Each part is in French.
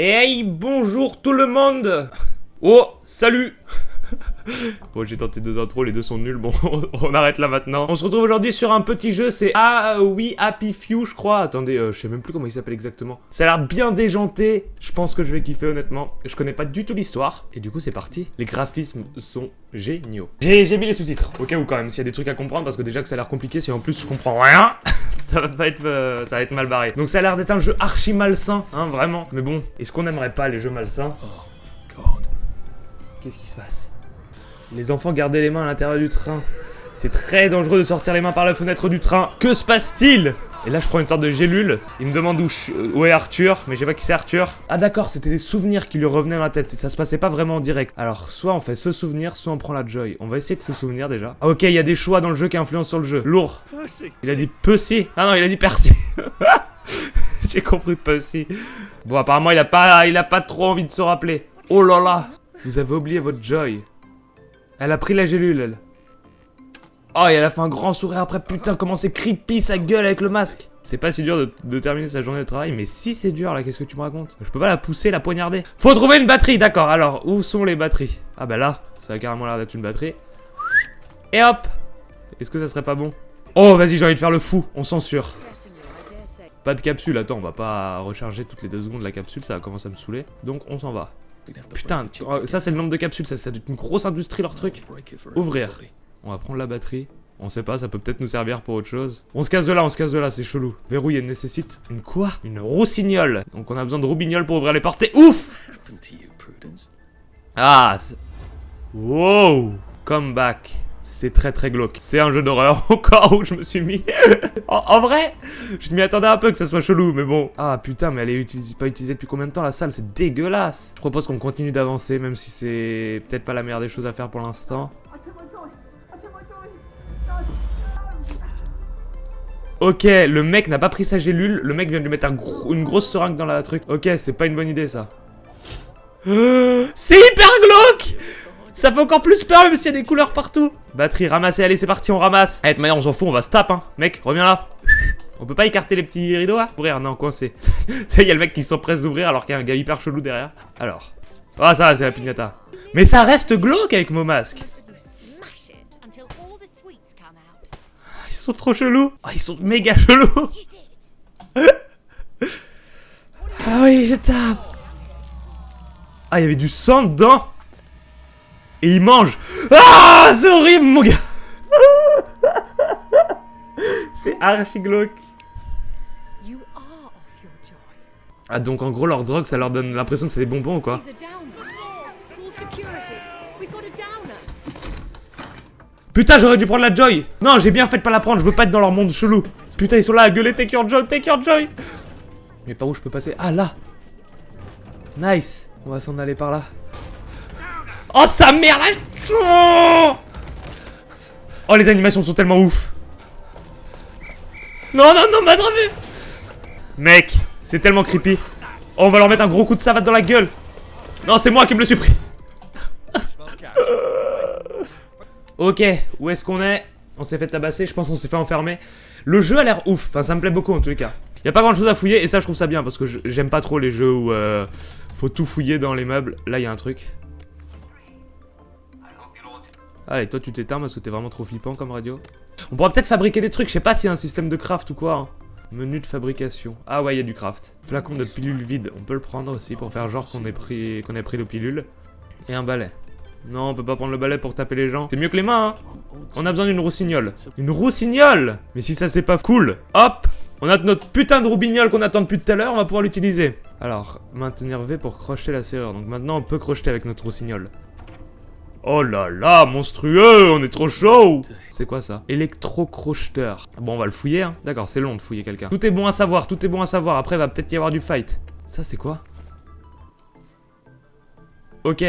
Hey, bonjour tout le monde Oh, salut Bon, j'ai tenté deux intros, les deux sont nuls, bon, on arrête là maintenant. On se retrouve aujourd'hui sur un petit jeu, c'est Ah oui, Happy Few, je crois. Attendez, euh, je sais même plus comment il s'appelle exactement. Ça a l'air bien déjanté, je pense que je vais kiffer honnêtement. Je connais pas du tout l'histoire, et du coup c'est parti. Les graphismes sont géniaux. J'ai mis les sous-titres, au cas où quand même, s'il y a des trucs à comprendre, parce que déjà que ça a l'air compliqué, si en plus je comprends rien, ça va pas être, euh, ça va être mal barré. Donc ça a l'air d'être un jeu archi malsain, hein, vraiment. Mais bon, est-ce qu'on aimerait pas les jeux malsains? Oh, God. Qu'est-ce qui se passe? Les enfants gardaient les mains à l'intérieur du train. C'est très dangereux de sortir les mains par la fenêtre du train. Que se passe-t-il? Et là, je prends une sorte de gélule. Il me demande où, je- où est Arthur, mais je sais pas qui c'est Arthur. Ah d'accord, c'était des souvenirs qui lui revenaient dans la tête. Ça se passait pas vraiment en direct. Alors, soit on fait ce souvenir, soit on prend la joy. On va essayer de se souvenir déjà. Ah ok, il y a des choix dans le jeu qui influencent sur le jeu. Lourd. Il a dit Pussy. Ah non, il a dit Percy. J'ai compris Pussy. Bon, apparemment, il a pas, il a pas trop envie de se rappeler. Oh là là. Vous avez oublié votre Joy. Elle a pris la gélule, elle. Oh, et elle a fait un grand sourire après. Putain, comment c'est creepy sa gueule avec le masque. C'est pas si dur de, terminer sa journée de travail, mais si c'est dur là, qu'est-ce que tu me racontes? Je peux pas la pousser, la poignarder. Faut trouver une batterie, d'accord. Alors, où sont les batteries? Ah bah là, ça a carrément l'air d'être une batterie. Et hop Est-ce que ça serait pas bon? Oh, vas-y, j'ai envie de faire le fou. On censure. Pas de capsule, attends, on va pas recharger toutes les deux secondes la capsule, ça commence à me saouler. Donc on s'en va. Putain, oh, ça c'est le nombre de capsules, ça c'est une grosse industrie leur truc. Ouvrir. On va prendre la batterie. On sait pas, ça peut peut-être nous servir pour autre chose. On se casse de là, on se casse de là, c'est chelou. Verrouiller nécessite une quoi? Une roussignole. Donc on a besoin de roubignoles pour ouvrir les portes. C'est ouf? Ah Wow Comeback. C'est très très glauque. C'est un jeu d'horreur au cas où je me suis mis. en, en vrai, je m'y attendais un peu que ça soit chelou, mais bon. Ah putain, mais elle est utilisée, pas utilisée depuis combien de temps la salle? C'est dégueulasse. Je propose qu'on continue d'avancer, même si c'est peut-être pas la meilleure des choses à faire pour l'instant. Ok, le mec n'a pas pris sa gélule, le mec vient de lui mettre une grosse seringue dans la truc. Ok, c'est pas une bonne idée ça. C'est hyper glauque Ça fait encore plus peur même s'il y a des couleurs partout Batterie ramassée, allez c'est parti, on ramasse Allez, de manière on s'en fout, on va se taper hein Mec, reviens là On peut pas écarter les petits rideaux là? Ouvrir, non, coincé. Il y a le mec qui s'empresse d'ouvrir alors qu'il y a un gars hyper chelou derrière. Alors. Ah ça, c'est la pignata. Mais ça reste glauque avec mon masque sont trop chelous. Ah, ils sont méga chelous. Ah oui, je tape. Ah, il y avait du sang dedans. Et il mange Ah, c'est horrible, mon gars. C'est archi glauque. Ah, donc en gros, leur drogue, ça leur donne l'impression que c'est des bonbons ou quoi Putain, j'aurais dû prendre la Joy. Non, j'ai bien fait de pas la prendre, je veux pas être dans leur monde chelou. Putain, ils sont là à gueuler, take your Joy, take your Joy. Mais par où je peux passer? Ah, là. Nice. On va s'en aller par là. Oh, sa mère, la... Oh, les animations sont tellement ouf. Non, non, non, m'a attrapé. Mec, c'est tellement creepy. Oh, on va leur mettre un gros coup de savate dans la gueule. Non, c'est moi qui me le suis pris Ok, où est-ce qu'on est? On s'est fait tabasser, je pense qu'on s'est fait enfermer. Le jeu a l'air ouf, enfin ça me plaît beaucoup en tous les cas. Y a pas grand chose à fouiller et ça je trouve ça bien parce que j'aime pas trop les jeux où euh, faut tout fouiller dans les meubles. Là y a un truc. Allez, toi tu t'éteins parce que t'es vraiment trop flippant comme radio. On pourra peut-être fabriquer des trucs, je sais pas s'il y a un système de craft ou quoi. hein. Menu de fabrication. Ah ouais, il y a du craft. Flacon de pilule vide, on peut le prendre aussi pour faire genre qu'on ait pris qu'on ait pris le pilule. Et un balai. Non, on peut pas prendre le balai pour taper les gens. C'est mieux que les mains, hein. On a besoin d'une roussignole. Une roussignole Mais si ça c'est pas cool. Hop On a notre putain de roubignole qu'on attend depuis tout à l'heure, on va pouvoir l'utiliser. Alors, maintenir V pour crocheter la serrure. Donc maintenant on peut crocheter avec notre roussignole. Oh là là, monstrueux, on est trop chaud C'est quoi ça? Électrocrocheteur. Bon, on va le fouiller, hein. D'accord, c'est long de fouiller quelqu'un. Tout est bon à savoir, tout est bon à savoir. Après, va peut-être y avoir du fight. Ça, c'est quoi? Ok.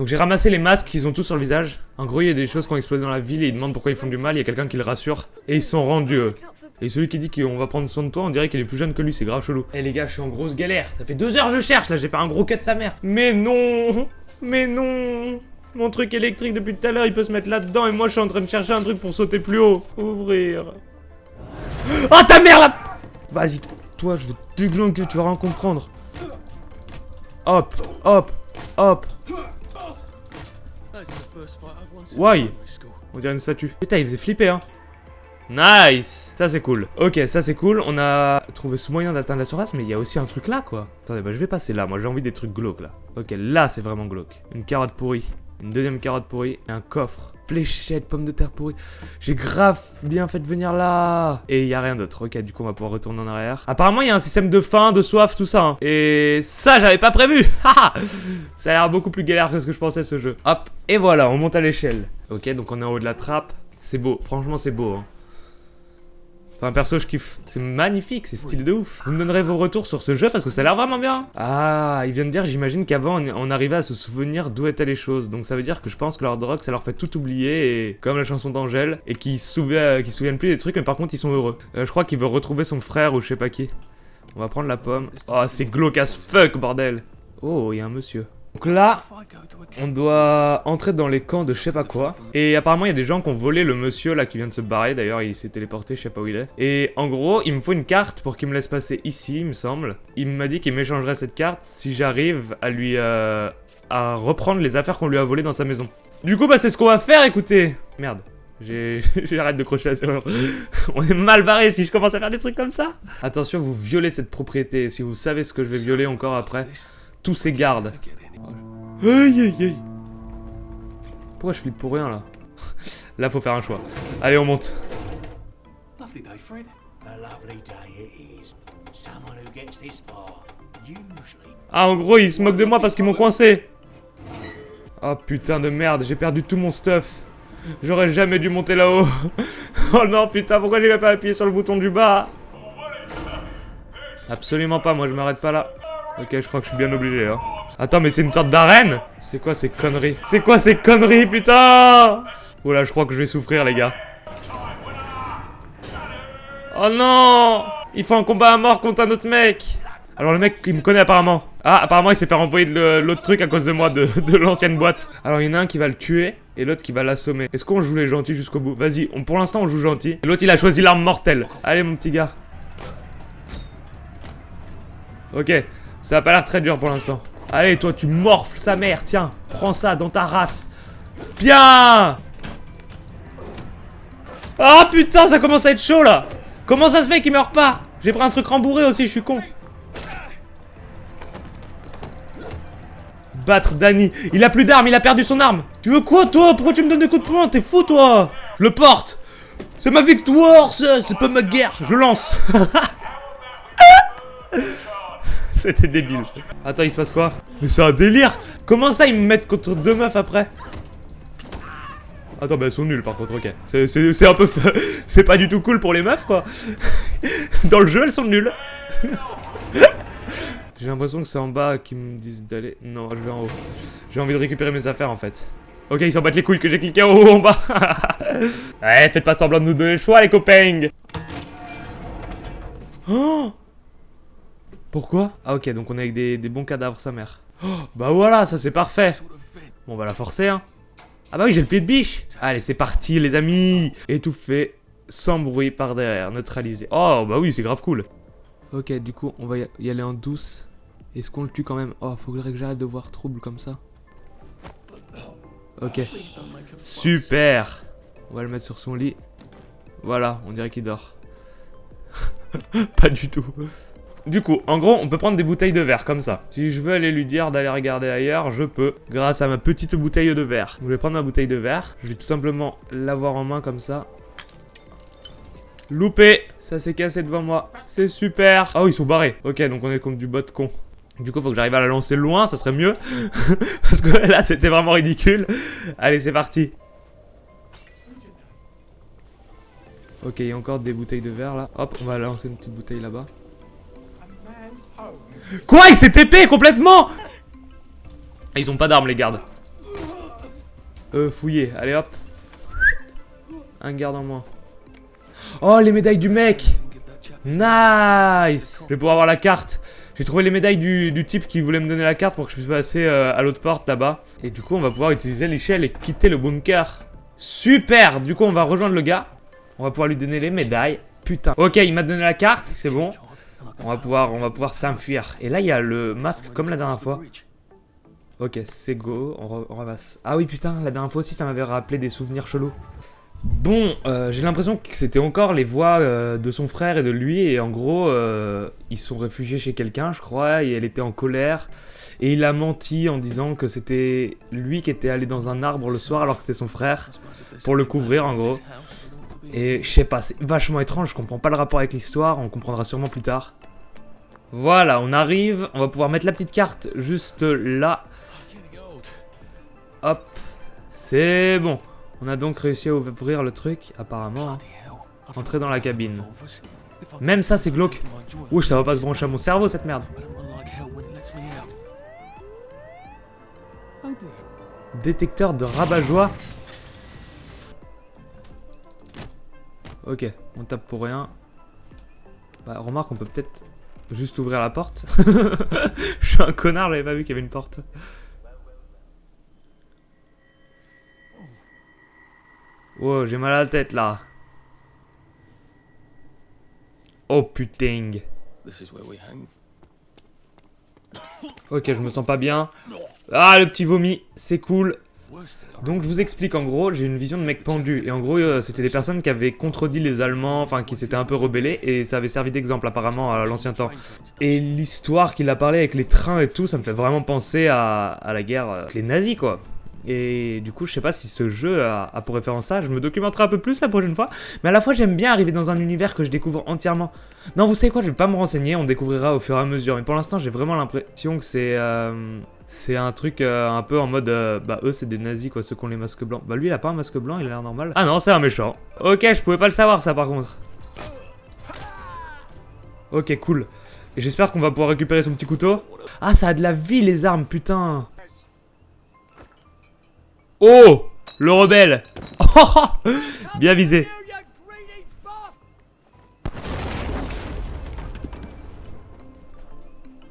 Donc j'ai ramassé les masques qu'ils ont tous sur le visage. En gros, il y a des choses qui ont explosé dans la ville et ils demandent pourquoi ils font du mal. Il y a quelqu'un qui le rassure. Et ils sont rendus. Et celui qui dit qu'on va prendre soin de toi, on dirait qu'il est plus jeune que lui, c'est grave chelou. Eh les gars, je suis en grosse galère. Ça fait deux heures que je cherche, là, j'ai fait un gros cut de sa mère. Mais non Mais non Mon truc électrique depuis tout à l'heure, il peut se mettre là-dedans et moi je suis en train de chercher un truc pour sauter plus haut. Ouvrir. Oh ta mère là Vas-y, toi, je vais te tu vas rien comprendre. Hop, hop, hop. Why? On dirait une statue. Putain, il faisait flipper, hein. Nice Ça, c'est cool. Ok, ça, c'est cool. On a trouvé ce moyen d'atteindre la surface, mais il y a aussi un truc là, quoi. Attendez, bah, je vais passer là. Moi, j'ai envie des trucs glauques, là. Ok, là, c'est vraiment glauque. Une carotte pourrie. Une deuxième carotte pourrie. Et un coffre. Fléchette, pomme de terre pourrie. J'ai grave bien fait venir là. Et il y a rien d'autre. Ok, du coup, on va pouvoir retourner en arrière. Apparemment, il y a un système de faim, de soif, tout ça. hein. Et ça, j'avais pas prévu. Ça a l'air beaucoup plus galère que ce que je pensais, ce jeu. Hop, et voilà, on monte à l'échelle. Ok, donc on est en haut de la trappe. C'est beau, franchement, c'est beau. Hein. Enfin, perso, je kiffe. C'est magnifique, c'est stylé de ouf. Vous me donnerez vos retours sur ce jeu parce que ça a l'air vraiment bien. Ah, il vient de dire, j'imagine qu'avant, on, arrivait à se souvenir d'où étaient les choses. Donc ça veut dire que je pense que leur drogue, ça leur fait tout oublier. Et comme la chanson d'Angèle. Et qu'ils se souviennent, qu'ils se souviennent plus des trucs, mais par contre, ils sont heureux. Euh, je crois qu'il veut retrouver son frère ou je sais pas qui. On va prendre la pomme. Oh, c'est glauque as fuck, bordel. Oh, il y a un monsieur. Donc là, on doit entrer dans les camps de je sais pas quoi. Et apparemment, il y a des gens qui ont volé le monsieur là qui vient de se barrer. D'ailleurs, il s'est téléporté, je sais pas où il est. Et en gros, il me faut une carte pour qu'il me laisse passer ici, il me semble. Il m'a dit qu'il m'échangerait cette carte si j'arrive à lui. euh, à reprendre les affaires qu'on lui a volées dans sa maison. Du coup, bah, c'est ce qu'on va faire, écoutez. Merde. J'arrête de crocher la serrure. On est mal barré si je commence à faire des trucs comme ça. Attention, vous violez cette propriété. Si vous savez ce que je vais violer encore après, tous ces gardes. Aïe aïe aïe Pourquoi je flippe pour rien là Là faut faire un choix. Allez on monte. Lovely day, Fred. A lovely day it is. Someone who gets this far usually Ah en gros ils se moquent de moi parce qu'ils m'ont coincé. Oh putain de merde, j'ai perdu tout mon stuff. J'aurais jamais dû monter là-haut. oh non putain, pourquoi j'ai même pas appuyé sur le bouton du bas Absolument pas, moi je m'arrête pas là. Ok, je crois que je suis bien obligé hein. Attends, mais c'est une sorte d'arène C'est quoi ces conneries? C'est quoi ces conneries, putain? Oh là, je crois que je vais souffrir, les gars. Oh non Il faut un combat à mort contre un autre mec Alors le mec, il me connaît apparemment. Ah, apparemment, il s'est fait renvoyer de l'autre truc à cause de moi, de, de l'ancienne boîte. Alors il y en a un qui va le tuer, et l'autre qui va l'assommer. Est-ce qu'on joue les gentils jusqu'au bout? Vas-y, pour l'instant, on joue gentil. L'autre, il a choisi l'arme mortelle. Allez, mon petit gars. Ok, ça a pas l'air très dur pour l'instant. Allez, toi, tu morfles sa mère, tiens. Prends ça dans ta race. Bien Ah putain, ça commence à être chaud là Comment ça se fait qu'il meurt pas? J'ai pris un truc rembourré aussi, je suis con. Battre Danny. Il a plus d'armes, il a perdu son arme. Tu veux quoi toi? Pourquoi tu me donnes des coups de poing? T'es fou toi Je le porte C'est ma victoire, C'est pas ma guerre Je lance C'était débile. Attends, il se passe quoi? Mais c'est un délire Comment ça, ils me mettent contre deux meufs après? Attends, bah elles sont nulles par contre, ok. C'est- un peu... C'est pas du tout cool pour les meufs, quoi. Dans le jeu, elles sont nulles. J'ai l'impression que c'est en bas qu'ils me disent d'aller... Non, je vais en haut. J'ai envie de récupérer mes affaires, en fait. Ok, ils s'en battent les couilles que j'ai cliqué en haut en bas. ouais, faites pas semblant de nous donner le choix, les copains. Oh Pourquoi Ah ok, donc on est avec des, des bons cadavres, sa mère. Oh, bah voilà, ça c'est parfait. Bon, on va la forcer, hein. Ah bah oui, j'ai le pied de biche. Allez, c'est parti, les amis. Étouffé, sans bruit par derrière, neutralisé. Oh, bah oui, c'est grave cool. Ok, du coup, on va y aller en douce. Est-ce qu'on le tue quand même? Oh, faudrait que j'arrête de voir trouble comme ça. Ok, super. On va le mettre sur son lit. Voilà, on dirait qu'il dort. Pas du tout. Du coup, en gros, on peut prendre des bouteilles de verre comme ça. Si je veux aller lui dire d'aller regarder ailleurs, je peux, grâce à ma petite bouteille de verre. Je vais prendre ma bouteille de verre, je vais tout simplement l'avoir en main comme ça. Loupé Ça s'est cassé devant moi. C'est super Ah oui, ils sont barrés. Ok, donc on est contre du bot con. Du coup, faut que j'arrive à la lancer loin, ça serait mieux. Parce que là, c'était vraiment ridicule. Allez, c'est parti. Ok, il y a encore des bouteilles de verre là. Hop, on va lancer une petite bouteille là-bas. Quoi Il s'est TP complètement Ah, Ils ont pas d'armes les gardes. Euh, fouillé. Allez hop. Un garde en moins. Oh, les médailles du mec Nice Je vais pouvoir avoir la carte. J'ai trouvé les médailles du, du type qui voulait me donner la carte pour que je puisse passer euh, à l'autre porte là-bas. Et du coup, on va pouvoir utiliser l'échelle et quitter le bunker. Super Du coup, on va rejoindre le gars. On va pouvoir lui donner les médailles. Putain. Ok, il m'a donné la carte, c'est bon. On va pouvoir, pouvoir s'enfuir. Et là, il y a le masque comme la dernière fois. Ok, c'est go, on ramasse. Ah oui, putain, la dernière fois aussi, ça m'avait rappelé des souvenirs chelous. Bon, euh, j'ai l'impression que c'était encore les voix euh, de son frère et de lui, et en gros, euh, ils sont réfugiés chez quelqu'un, je crois, et elle était en colère, et il a menti en disant que c'était lui qui était allé dans un arbre le soir alors que c'était son frère, pour le couvrir en gros. Et je sais pas, c'est vachement étrange, je comprends pas le rapport avec l'histoire, on comprendra sûrement plus tard. Voilà, on arrive, on va pouvoir mettre la petite carte juste là. Hop, c'est bon. On a donc réussi à ouvrir le truc, apparemment. hein. Entrer dans la cabine. Même ça, c'est glauque. Ouh, ça va pas se brancher à mon cerveau, cette merde. Détecteur de rabat-joie. Ok, on tape pour rien. Bah, remarque, on peut peut-être juste ouvrir la porte. Je suis un connard, j'avais pas vu qu'il y avait une porte. Wow, j'ai mal à la tête là. Oh putain. Ok, je me sens pas bien. Ah, le petit vomi, c'est cool. Donc je vous explique en gros, j'ai une vision de mec pendu et en gros euh, c'était des personnes qui avaient contredit les Allemands, enfin qui s'étaient un peu rebellés et ça avait servi d'exemple apparemment à l'ancien temps. Et l'histoire qu'il a parlé avec les trains et tout, ça me fait vraiment penser à, la guerre euh, avec les nazis quoi. Et du coup je sais pas si ce jeu a, a pour référence ça, je me documenterai un peu plus la prochaine fois, mais à la fois j'aime bien arriver dans un univers que je découvre entièrement. Non vous savez quoi, je vais pas me renseigner, on découvrira au fur et à mesure, mais pour l'instant j'ai vraiment l'impression que c'est... euh, c'est un truc euh, un peu en mode, euh, bah eux c'est des nazis quoi, ceux qui ont les masques blancs. Bah lui il a pas un masque blanc, il a l'air normal. Ah non, c'est un méchant. Ok, je pouvais pas le savoir ça par contre. Ok, cool. J'espère qu'on va pouvoir récupérer son petit couteau. Ah, ça a de la vie les armes, putain. Oh Le rebelle Bien visé.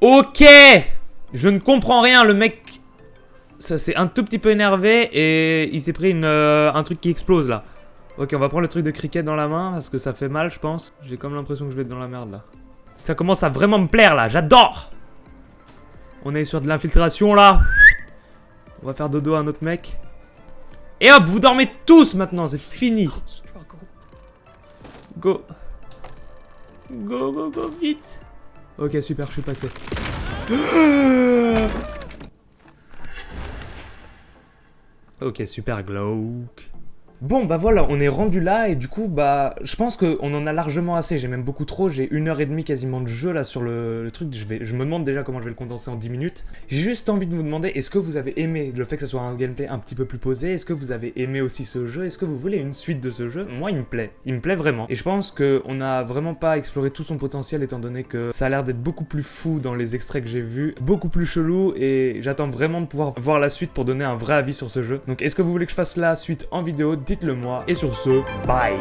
Ok Je ne comprends rien, le mec... Ça s'est un tout petit peu énervé et il s'est pris une, euh, un truc qui explose là. Ok, on va prendre le truc de cricket dans la main parce que ça fait mal, je pense. J'ai comme l'impression que je vais être dans la merde là. Ça commence à vraiment me plaire là, j'adore On est sur de l'infiltration là. On va faire dodo à un autre mec. Et hop, vous dormez tous maintenant, c'est fini. Go. Go, go, go, vite. Ok, super, je suis passé. Ok, super glauque. Bon, bah voilà, on est rendu là et du coup, bah, je pense qu'on en a largement assez. J'ai même beaucoup trop. J'ai une heure et demie quasiment de jeu là sur le, truc. Je, vais, je me demande déjà comment je vais le condenser en 10 minutes. J'ai juste envie de vous demander est-ce que vous avez aimé le fait que ce soit un gameplay un petit peu plus posé? Est-ce que vous avez aimé aussi ce jeu? Est-ce que vous voulez une suite de ce jeu? Moi, il me plaît. Il me plaît vraiment. Et je pense qu'on n'a vraiment pas exploré tout son potentiel étant donné que ça a l'air d'être beaucoup plus fou dans les extraits que j'ai vus, beaucoup plus chelou et j'attends vraiment de pouvoir voir la suite pour donner un vrai avis sur ce jeu. Donc est-ce que vous voulez que je fasse la suite en vidéo Dites-le moi. Et sur ce, bye